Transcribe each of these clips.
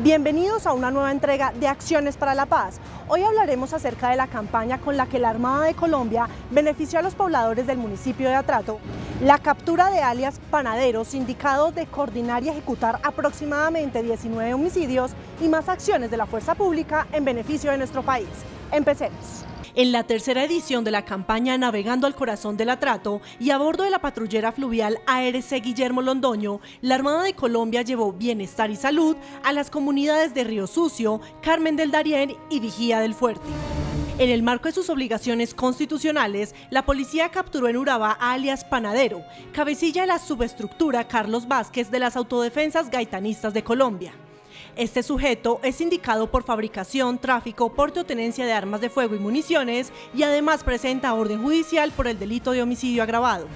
Bienvenidos a una nueva entrega de Acciones para la Paz. Hoy hablaremos acerca de la campaña con la que la Armada de Colombia benefició a los pobladores del municipio de Atrato, la captura de alias panaderos indicados de coordinar y ejecutar aproximadamente 19 homicidios y más acciones de la fuerza pública en beneficio de nuestro país. Empecemos. En la tercera edición de la campaña Navegando al Corazón del Atrato y a bordo de la patrullera fluvial ARC Guillermo Londoño, la Armada de Colombia llevó bienestar y salud a las comunidades de Río Sucio, Carmen del Darién y Vigía del Fuerte. En el marco de sus obligaciones constitucionales, la policía capturó en Urabá a alias Panadero, cabecilla de la subestructura Carlos Vázquez de las Autodefensas Gaitanistas de Colombia. Este sujeto es indicado por fabricación, tráfico, porte o tenencia de armas de fuego y municiones y además presenta orden judicial por el delito de homicidio agravado.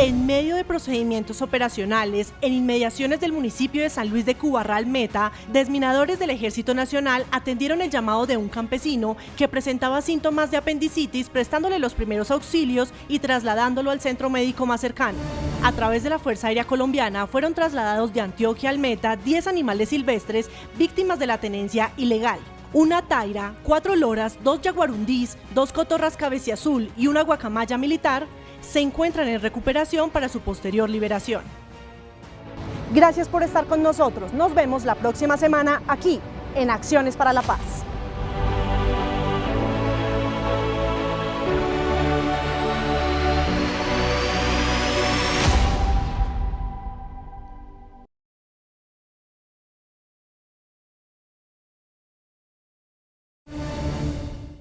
En medio de procedimientos operacionales, en inmediaciones del municipio de San Luis de Cubarral Meta, desminadores del Ejército Nacional atendieron el llamado de un campesino que presentaba síntomas de apendicitis, prestándole los primeros auxilios y trasladándolo al centro médico más cercano. A través de la Fuerza Aérea Colombiana fueron trasladados de Antioquia al Meta 10 animales silvestres víctimas de la tenencia ilegal una taira, cuatro loras, dos yaguarundís, dos cotorras cabeciazul y una guacamaya militar se encuentran en recuperación para su posterior liberación. Gracias por estar con nosotros. Nos vemos la próxima semana aquí en Acciones para la Paz.